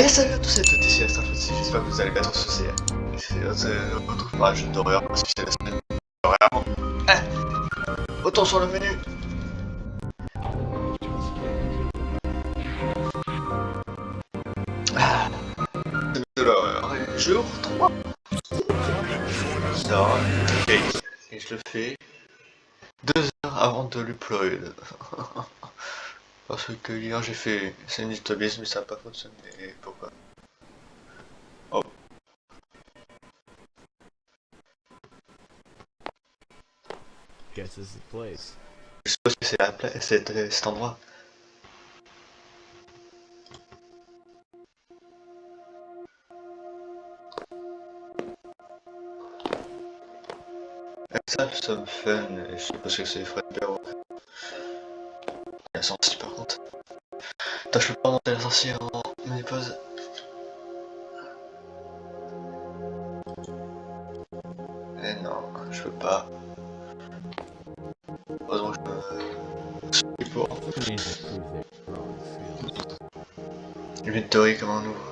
Et salut à tous et à toutes, ici Astra j'espère que vous allez bien tous aussi. C'est notre retrouve pour un jeu d'horreur, parce que c'est la semaine. D'horreur. Eh Autant sur le menu. Ah. De l'horreur, jour 3 Ça, ok, et je le fais deux heures avant de l'upload. Parce que hier j'ai fait Sanitobis mais ça n'a pas fonctionné. Pourquoi? Oh. Guess this is the place. Je suppose que c'est la place, cet, cet endroit. Me fun, et je suppose que c'est Fred Perrault. Il a sorti par contre. Je peux pas monter la sorcière en mini pause. Eh non, je peux pas. Heureusement que je suis pour. Inventory, comment on ouvre?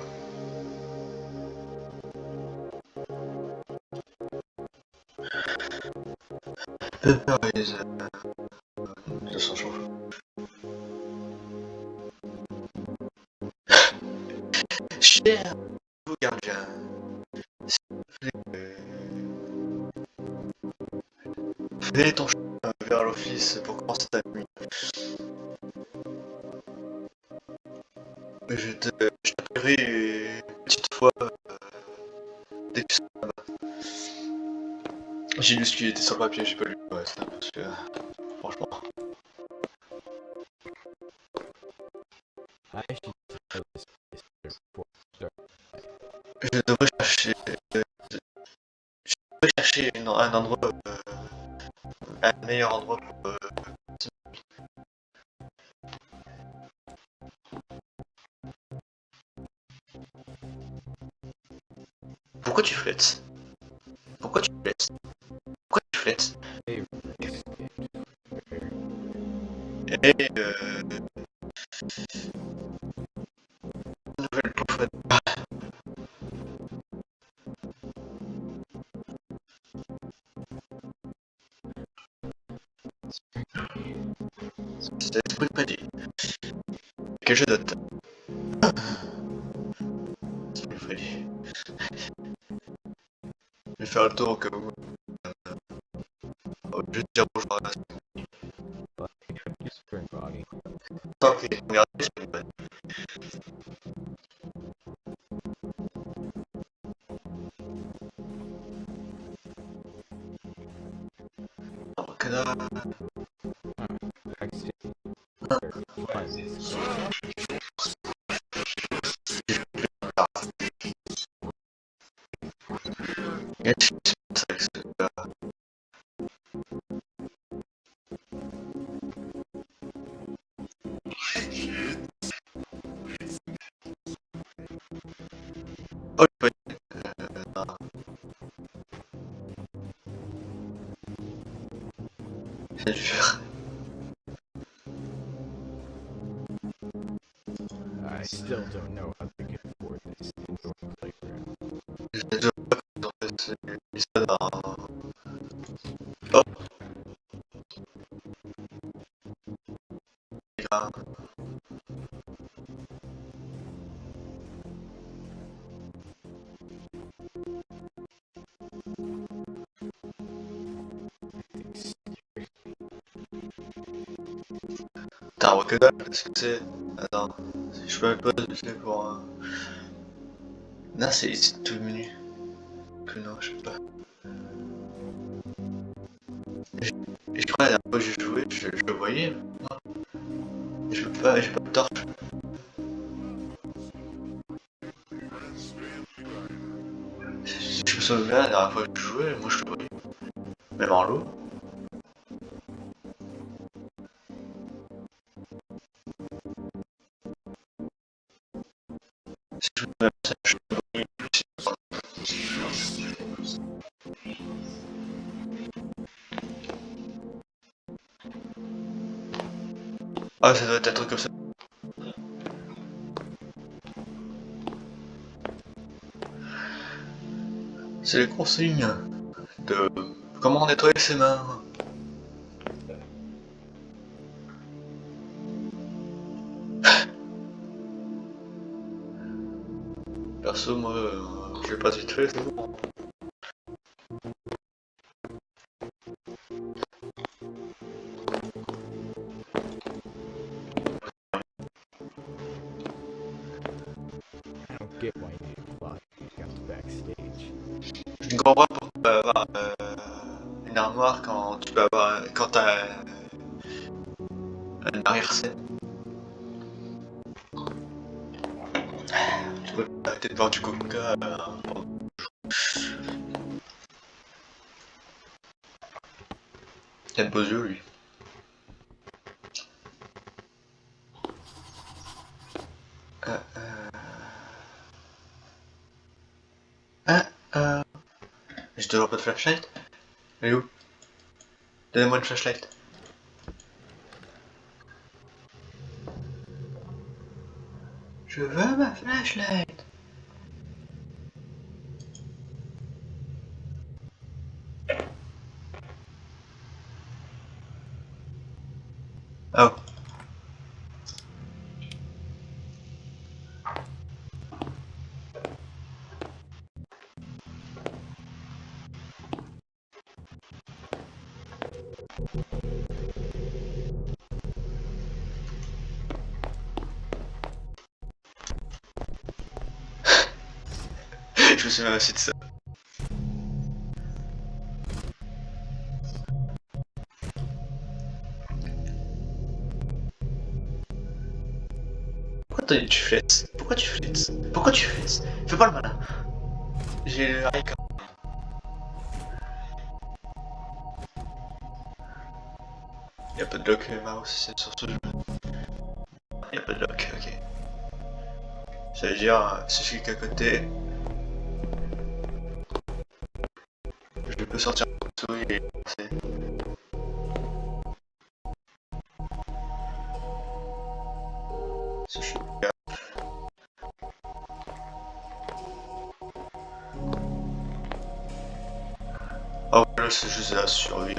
Pepper is... fais ton chemin vers l'office pour commencer ta nuit. Je t'appellerai une petite fois euh, dès que tu seras. J'ai lu ce qui était sur le papier, j'ai pas lu le reste, hein, parce que Pourquoi tu flettes Pourquoi tu flettes Pourquoi tu flettes Hey, Et euh... Nouvelle poufette. C'est l'esprit prédit. Que je note. Esprit prédit. Je vais faire le tour au cas où. Euh, oh, je vais te dire bonjour à la regardez, c'est I still don't know how they can afford this indoor playground. Un Rockedal Qu'est-ce que c'est Attends, je peux pas c'est pour un... Non, c'est tout le menu. Que non, je sais pas. Je, je crois la dernière fois que j'ai joué, je, je le voyais. je peux pas, j'ai pas de torche. Si je me souviens, la dernière fois que je jouais, moi je le voyais. Même en l'eau. Ah, ça doit être comme ça. C'est les consignes de comment nettoyer ses mains. Perso, moi, euh, je vais pas vite fait. Peux arrêter de boire du coca euh, Il a de beaux yeux lui. Euh, euh... Ah, euh... J'ai toujours pas de flashlight. Elle est où? Donnez-moi une flashlight. Je veux ma flashlight. Souviens aussi de ça. Pourquoi tu flettes Pourquoi tu flettes Pourquoi tu flettes Fais pas le malin. J'ai le high Y'a pas de lock euh, mouse, c'est sur ce jeu. Y'a pas de lock, ok. Ça veut dire, si je suis qu'à côté, peux sortir la souris et. Oh là c'est juste la survie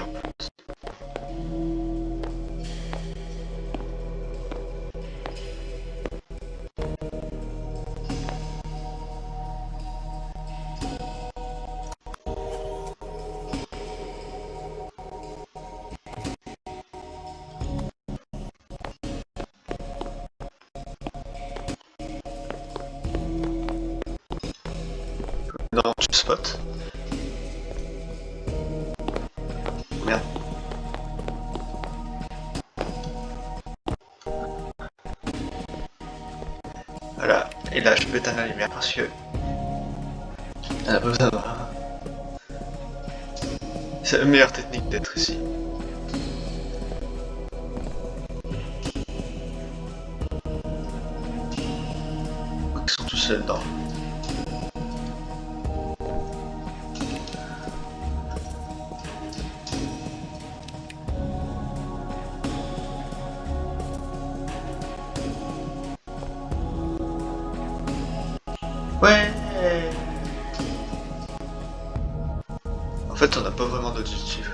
et là je peux éteindre la lumière parce que... On a besoin. C'est la meilleure technique d'être ici. Ils sont tous seuls dedans. Ouais En fait, on n'a pas vraiment d'objectif.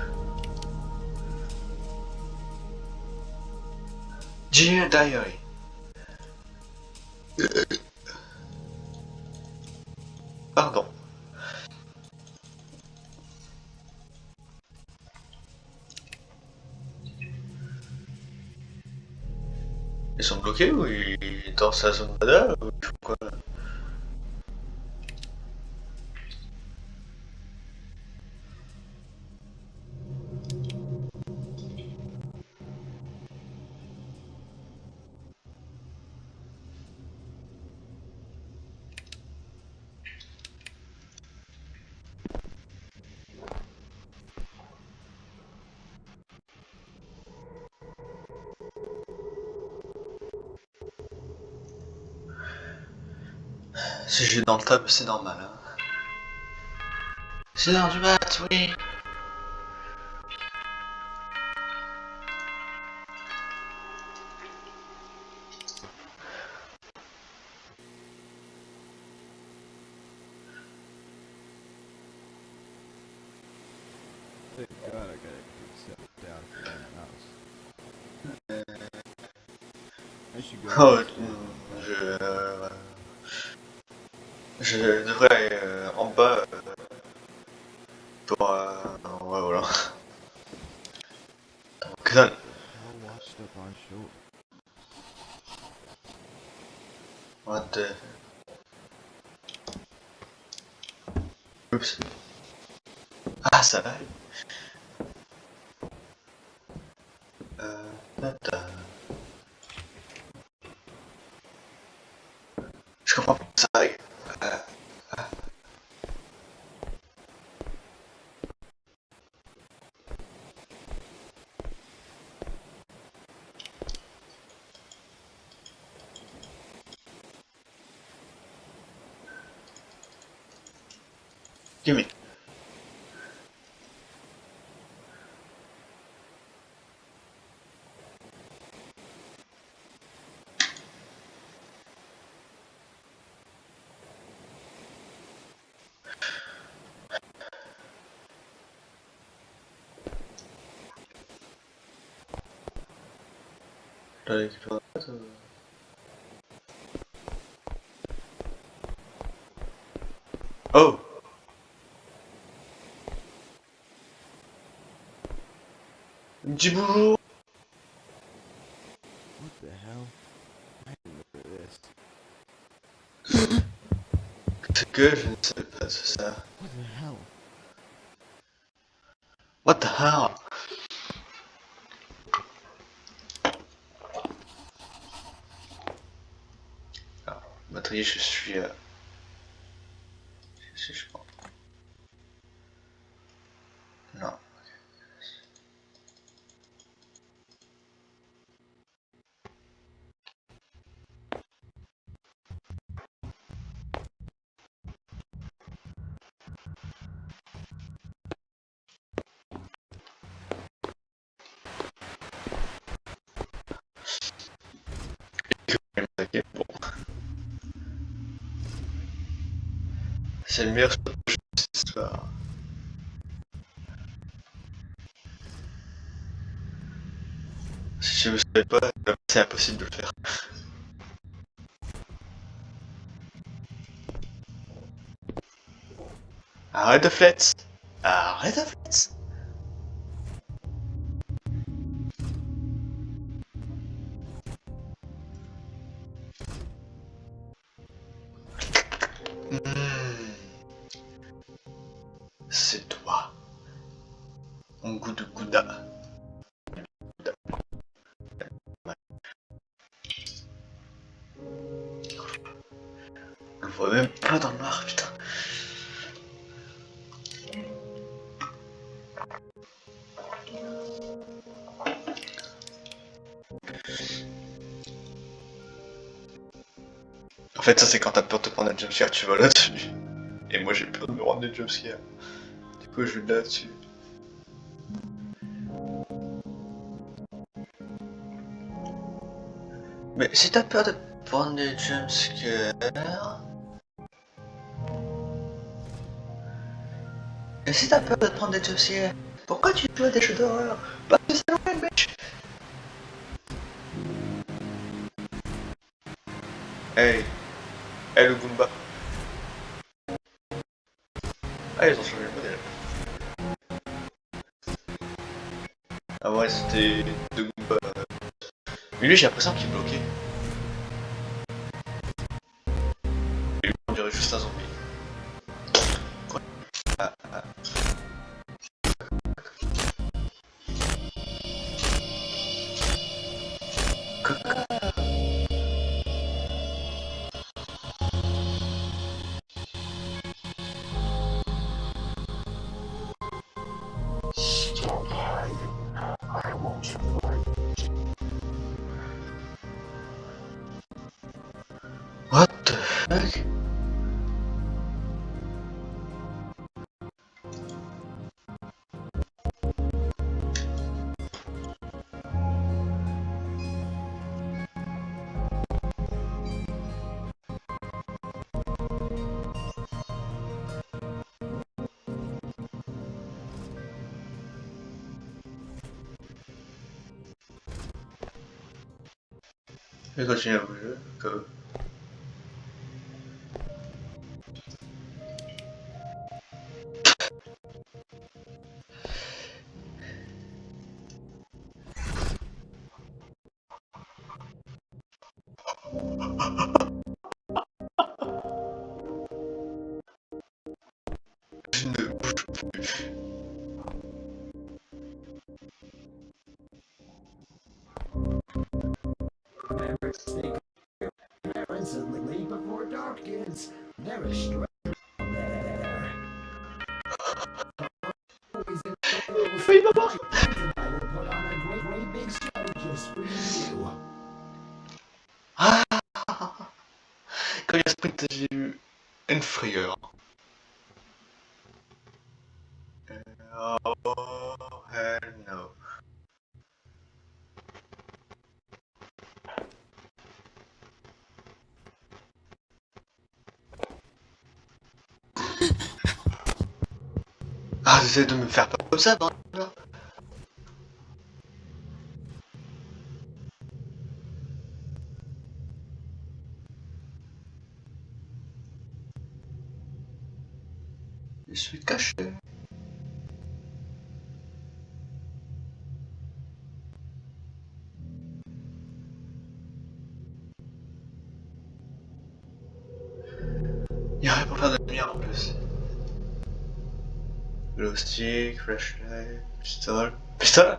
Dear Diary. Pardon. Ils sont bloqués ou ils dans sa zone radar Si je dans le tab, c'est normal. Hein. C'est dans du mat, oui. Je devrais aller euh, en bas euh, pour... Euh, ouais, voilà. Up on shore. What the... Oups. Ah, ça va. Euh... tata. Je comprends pas ça. arrive. Euh, ah. Gimme. T'as récupéré la boîte, euh Oh Petit bonjour What the hell? I que je ne sais pas ça. What the hell? What the hell? Batterie, je suis... Euh... C'est le meilleur jeu de cette histoire. Si je ne savais pas, c'est impossible de le faire. Arrête de flex Arrête de flex gouda. On voit même pas dans le noir, putain. En fait, ça c'est quand t'as peur de prendre un jumpscare, tu vas là-dessus. Et moi j'ai peur de me rendre des jumpscares. Du coup, je vais là-dessus. Mais si t'as peur de prendre des jumpscares... Et si t'as peur de prendre des jumpscares, pourquoi tu joues à des jeux d'horreur? Parce que c'est loin, bitch. Hey. Hey le Goomba. Ah ils ont changé le modèle Ah ouais c'était deux Goomba. Mais lui j'ai l'impression qu'il est bloqué What the heck? Because you never go. Je ne bouge. Never leave before dark kids. Never. I will put on a great, great big show just for Quand il y a sprint, j'ai eu. Euh, Oh, hell no. Ah, j'essaie de me faire pas comme ça, bordel. Je suis caché. Il y a rien pour faire de lumière en plus. Glow stick, flashlight, pistol. Pistol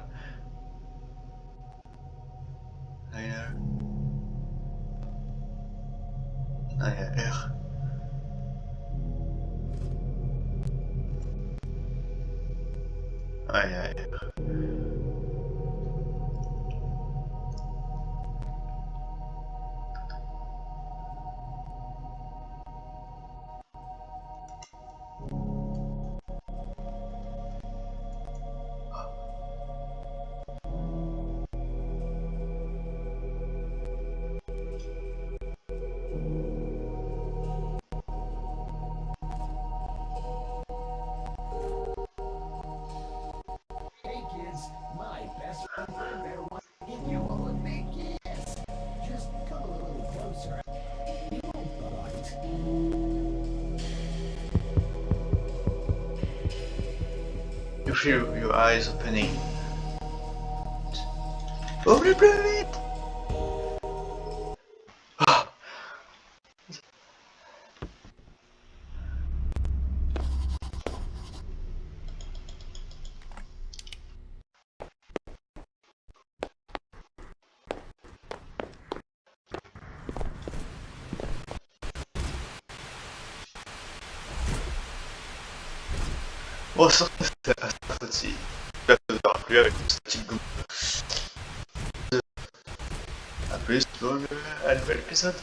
Ah, il You feel your eyes opening. Ouvre plus vite Ah. Bon, cette fois-ci. Je ne plus avec une. A plus pour à nouvel épisode.